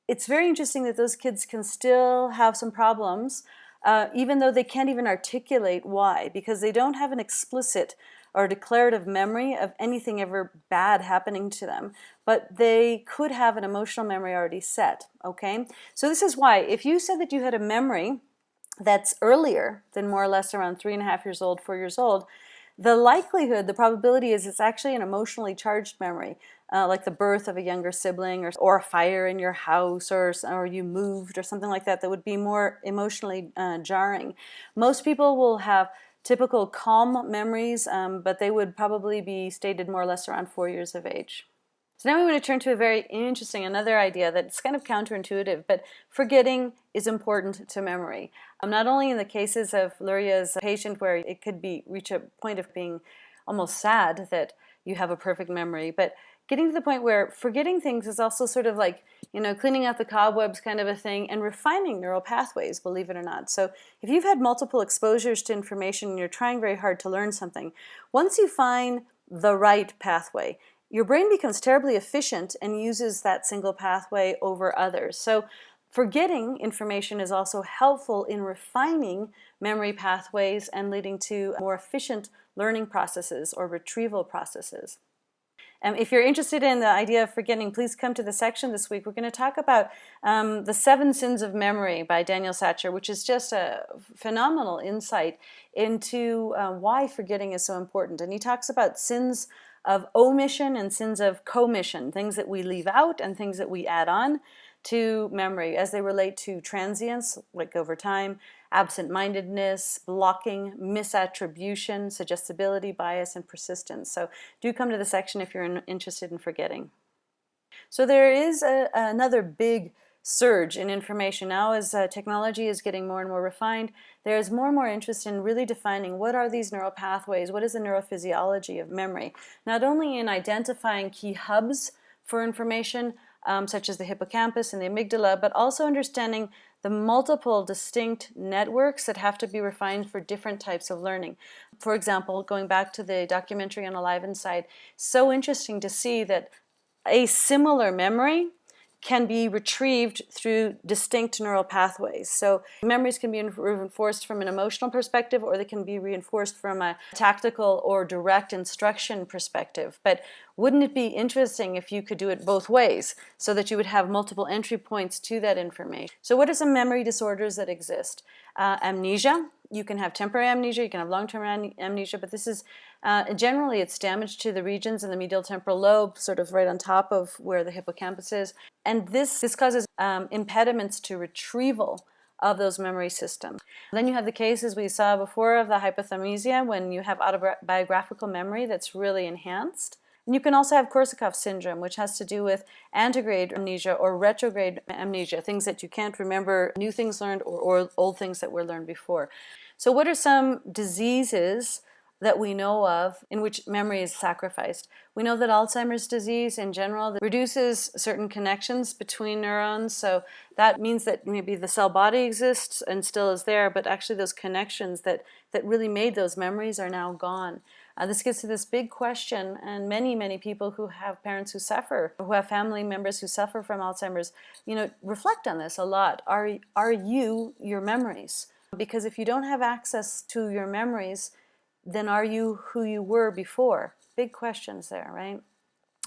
it's very interesting that those kids can still have some problems uh, even though they can't even articulate why because they don't have an explicit or declarative memory of anything ever bad happening to them, but they could have an emotional memory already set, okay? So this is why, if you said that you had a memory that's earlier than more or less around three and a half years old, four years old, the likelihood, the probability is it's actually an emotionally charged memory, uh, like the birth of a younger sibling or, or a fire in your house or, or you moved or something like that that would be more emotionally uh, jarring. Most people will have typical calm memories, um, but they would probably be stated more or less around four years of age. So now we want to turn to a very interesting, another idea that's kind of counterintuitive, but forgetting is important to memory. Um, not only in the cases of Luria's patient where it could be reach a point of being almost sad that you have a perfect memory, but getting to the point where forgetting things is also sort of like, you know, cleaning out the cobwebs kind of a thing and refining neural pathways, believe it or not. So if you've had multiple exposures to information and you're trying very hard to learn something, once you find the right pathway, your brain becomes terribly efficient and uses that single pathway over others. So forgetting information is also helpful in refining memory pathways and leading to more efficient learning processes or retrieval processes. Um, if you're interested in the idea of forgetting, please come to the section this week. We're going to talk about um, The Seven Sins of Memory by Daniel Schacter, which is just a phenomenal insight into uh, why forgetting is so important. And he talks about sins of omission and sins of commission, things that we leave out and things that we add on to memory as they relate to transience, like over time, absent-mindedness, blocking, misattribution, suggestibility, bias, and persistence. So do come to the section if you're in, interested in forgetting. So there is a, another big surge in information. Now as uh, technology is getting more and more refined, there is more and more interest in really defining what are these neural pathways, what is the neurophysiology of memory. Not only in identifying key hubs for information, um, such as the hippocampus and the amygdala, but also understanding the multiple distinct networks that have to be refined for different types of learning. For example, going back to the documentary on Alive Inside, so interesting to see that a similar memory can be retrieved through distinct neural pathways. So memories can be reinforced from an emotional perspective or they can be reinforced from a tactical or direct instruction perspective. But wouldn't it be interesting if you could do it both ways so that you would have multiple entry points to that information? So what are some memory disorders that exist? Uh, amnesia, you can have temporary amnesia, you can have long-term amnesia, but this is uh, generally it's damage to the regions in the medial temporal lobe, sort of right on top of where the hippocampus is. And this, this causes um, impediments to retrieval of those memory systems. Then you have the cases we saw before of the hyperthymesia when you have autobiographical memory that's really enhanced. And you can also have Korsakoff syndrome, which has to do with antegrade amnesia or retrograde amnesia, things that you can't remember, new things learned or, or old things that were learned before. So what are some diseases that we know of in which memory is sacrificed. We know that Alzheimer's disease in general reduces certain connections between neurons, so that means that maybe the cell body exists and still is there, but actually those connections that, that really made those memories are now gone. Uh, this gets to this big question, and many, many people who have parents who suffer, who have family members who suffer from Alzheimer's, you know, reflect on this a lot. Are, are you your memories? Because if you don't have access to your memories, then are you who you were before? Big questions there, right?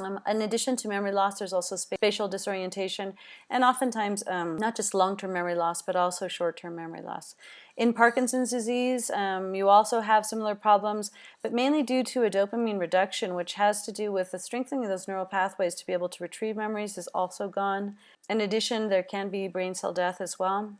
Um, in addition to memory loss, there's also spatial disorientation and oftentimes um, not just long-term memory loss, but also short-term memory loss. In Parkinson's disease, um, you also have similar problems, but mainly due to a dopamine reduction, which has to do with the strengthening of those neural pathways to be able to retrieve memories is also gone. In addition, there can be brain cell death as well.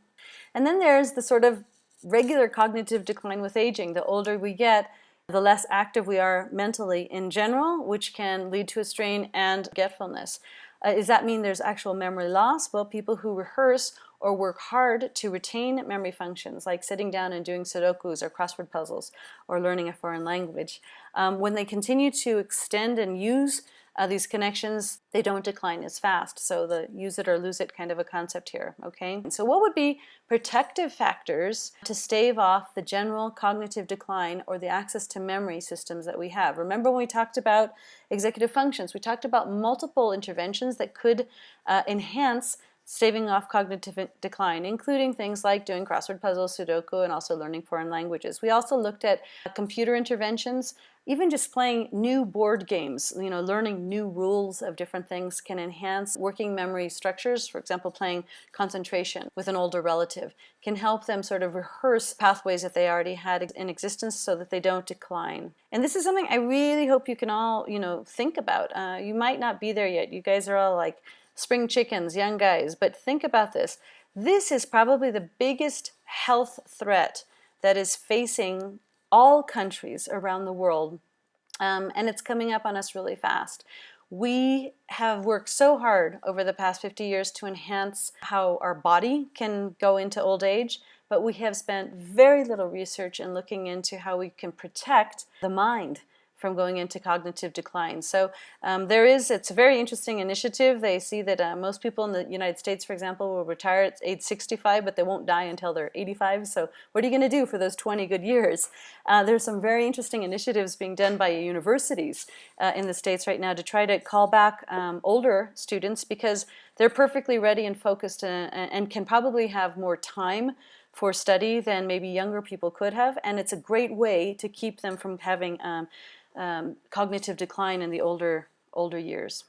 And then there's the sort of regular cognitive decline with aging. The older we get, the less active we are mentally in general, which can lead to a strain and forgetfulness. Uh, does that mean there's actual memory loss? Well, people who rehearse or work hard to retain memory functions, like sitting down and doing Sudokus or crossword puzzles or learning a foreign language, um, when they continue to extend and use uh, these connections, they don't decline as fast. So the use it or lose it kind of a concept here, okay? So what would be protective factors to stave off the general cognitive decline or the access to memory systems that we have? Remember when we talked about executive functions, we talked about multiple interventions that could uh, enhance staving off cognitive decline, including things like doing crossword puzzles, Sudoku, and also learning foreign languages. We also looked at computer interventions even just playing new board games, you know, learning new rules of different things can enhance working memory structures. For example, playing concentration with an older relative can help them sort of rehearse pathways that they already had in existence so that they don't decline. And this is something I really hope you can all, you know, think about. Uh, you might not be there yet. You guys are all like spring chickens, young guys, but think about this. This is probably the biggest health threat that is facing all countries around the world, um, and it's coming up on us really fast. We have worked so hard over the past 50 years to enhance how our body can go into old age, but we have spent very little research in looking into how we can protect the mind from going into cognitive decline. So um, there is, it's a very interesting initiative. They see that uh, most people in the United States, for example, will retire at age 65, but they won't die until they're 85. So what are you going to do for those 20 good years? Uh, there's some very interesting initiatives being done by universities uh, in the States right now to try to call back um, older students because they're perfectly ready and focused and, uh, and can probably have more time for study than maybe younger people could have and it's a great way to keep them from having um, um, cognitive decline in the older, older years.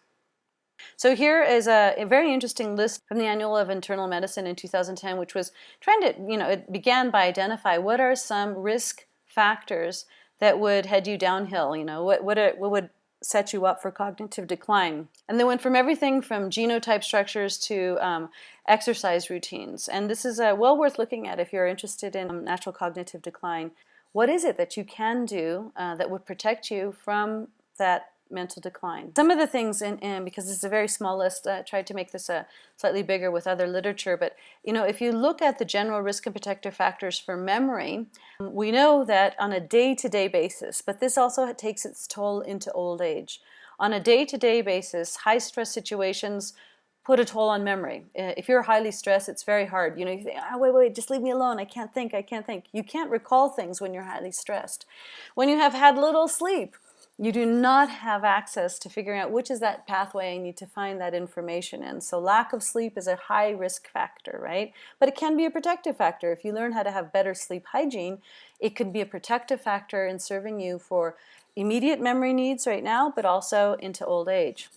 So here is a, a, very interesting list from the Annals of Internal Medicine in 2010, which was trying to, you know, it began by identify what are some risk factors that would head you downhill, you know, what, what, are, what would set you up for cognitive decline. And they went from everything from genotype structures to um, exercise routines. And this is uh, well worth looking at if you're interested in um, natural cognitive decline what is it that you can do uh, that would protect you from that mental decline. Some of the things, in, in because this is a very small list, I tried to make this a uh, slightly bigger with other literature, but you know, if you look at the general risk and protective factors for memory, we know that on a day-to-day -day basis, but this also takes its toll into old age. On a day-to-day -day basis, high stress situations put a toll on memory. If you're highly stressed, it's very hard. You know, you think, oh, wait, wait, just leave me alone. I can't think, I can't think. You can't recall things when you're highly stressed. When you have had little sleep, you do not have access to figuring out which is that pathway I need to find that information in. So lack of sleep is a high risk factor, right? But it can be a protective factor. If you learn how to have better sleep hygiene, it can be a protective factor in serving you for immediate memory needs right now, but also into old age.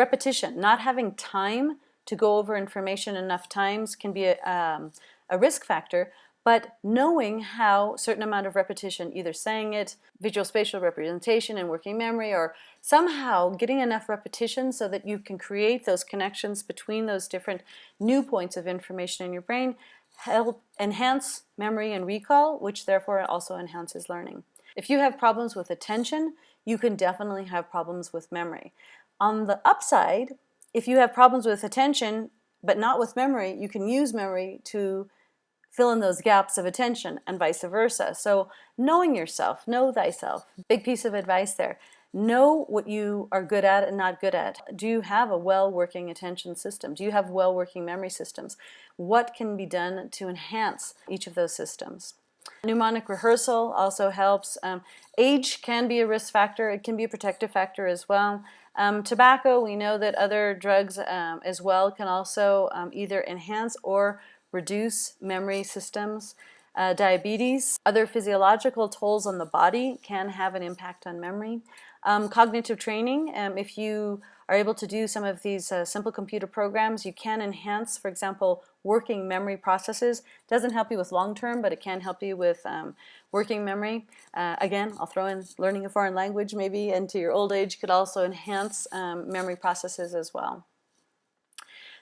Repetition, not having time to go over information enough times can be a, um, a risk factor, but knowing how certain amount of repetition, either saying it, visual spatial representation and working memory, or somehow getting enough repetition so that you can create those connections between those different new points of information in your brain, help enhance memory and recall, which therefore also enhances learning. If you have problems with attention, you can definitely have problems with memory. On the upside, if you have problems with attention but not with memory, you can use memory to fill in those gaps of attention and vice versa. So knowing yourself, know thyself, big piece of advice there. Know what you are good at and not good at. Do you have a well-working attention system? Do you have well-working memory systems? What can be done to enhance each of those systems? Mnemonic rehearsal also helps. Um, age can be a risk factor. It can be a protective factor as well. Um, tobacco, we know that other drugs um, as well can also um, either enhance or reduce memory systems. Uh, diabetes, other physiological tolls on the body can have an impact on memory. Um, cognitive training, um, if you are able to do some of these uh, simple computer programs, you can enhance, for example, working memory processes. Doesn't help you with long term, but it can help you with um, working memory. Uh, again, I'll throw in learning a foreign language maybe into your old age could also enhance um, memory processes as well.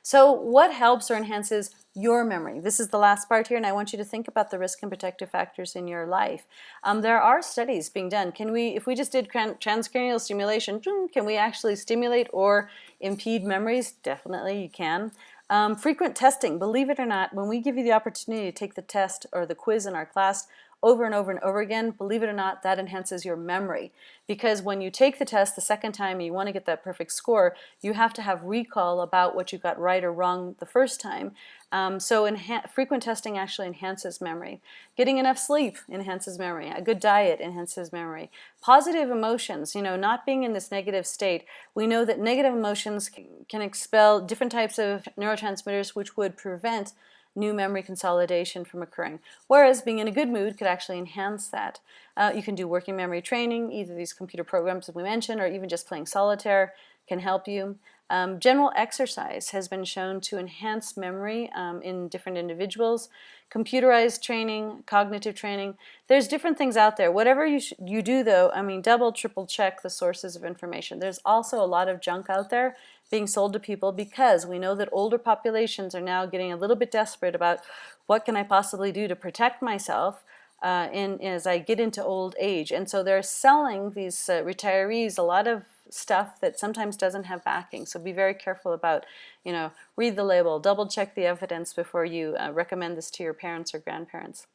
So what helps or enhances your memory? This is the last part here and I want you to think about the risk and protective factors in your life. Um, there are studies being done. Can we, if we just did transcranial stimulation, can we actually stimulate or impede memories? Definitely you can. Um, frequent testing, believe it or not, when we give you the opportunity to take the test or the quiz in our class, over and over and over again, believe it or not, that enhances your memory. Because when you take the test the second time you want to get that perfect score, you have to have recall about what you got right or wrong the first time. Um, so frequent testing actually enhances memory. Getting enough sleep enhances memory. A good diet enhances memory. Positive emotions, you know, not being in this negative state. We know that negative emotions can expel different types of neurotransmitters which would prevent new memory consolidation from occurring. Whereas being in a good mood could actually enhance that. Uh, you can do working memory training, either these computer programs that we mentioned or even just playing solitaire can help you. Um, general exercise has been shown to enhance memory um, in different individuals. Computerized training, cognitive training, there's different things out there. Whatever you, you do though, I mean double, triple check the sources of information. There's also a lot of junk out there being sold to people because we know that older populations are now getting a little bit desperate about what can I possibly do to protect myself uh, in, as I get into old age. And so they're selling these uh, retirees a lot of stuff that sometimes doesn't have backing. So be very careful about, you know, read the label, double check the evidence before you uh, recommend this to your parents or grandparents.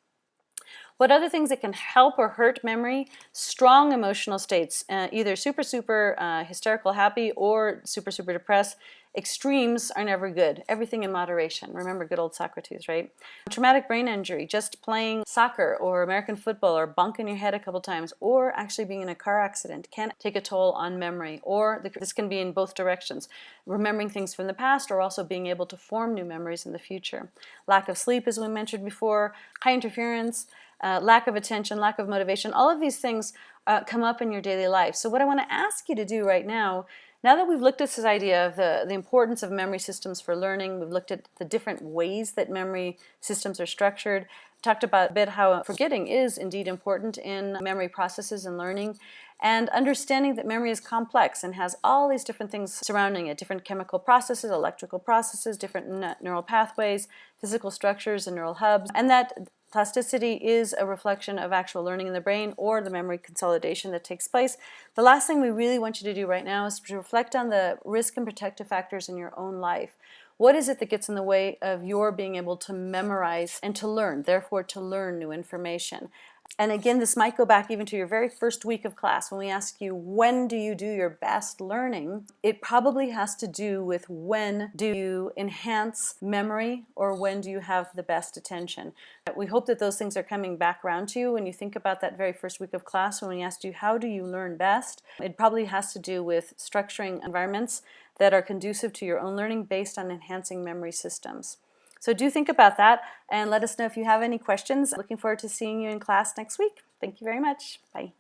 What other things that can help or hurt memory? Strong emotional states, uh, either super, super uh, hysterical happy or super, super depressed. Extremes are never good. Everything in moderation. Remember good old Socrates, right? Traumatic brain injury, just playing soccer or American football or bunking your head a couple times or actually being in a car accident can take a toll on memory or the, this can be in both directions. Remembering things from the past or also being able to form new memories in the future. Lack of sleep, as we mentioned before, high interference, uh, lack of attention, lack of motivation, all of these things uh, come up in your daily life. So what I want to ask you to do right now now that we've looked at this idea of the, the importance of memory systems for learning, we've looked at the different ways that memory systems are structured, talked about a bit how forgetting is indeed important in memory processes and learning, and understanding that memory is complex and has all these different things surrounding it, different chemical processes, electrical processes, different neural pathways, physical structures and neural hubs, and that Plasticity is a reflection of actual learning in the brain or the memory consolidation that takes place. The last thing we really want you to do right now is to reflect on the risk and protective factors in your own life. What is it that gets in the way of your being able to memorize and to learn, therefore to learn new information? And again, this might go back even to your very first week of class when we ask you, when do you do your best learning? It probably has to do with when do you enhance memory or when do you have the best attention. We hope that those things are coming back around to you when you think about that very first week of class when we asked you, how do you learn best? It probably has to do with structuring environments that are conducive to your own learning based on enhancing memory systems. So do think about that and let us know if you have any questions. Looking forward to seeing you in class next week. Thank you very much. Bye.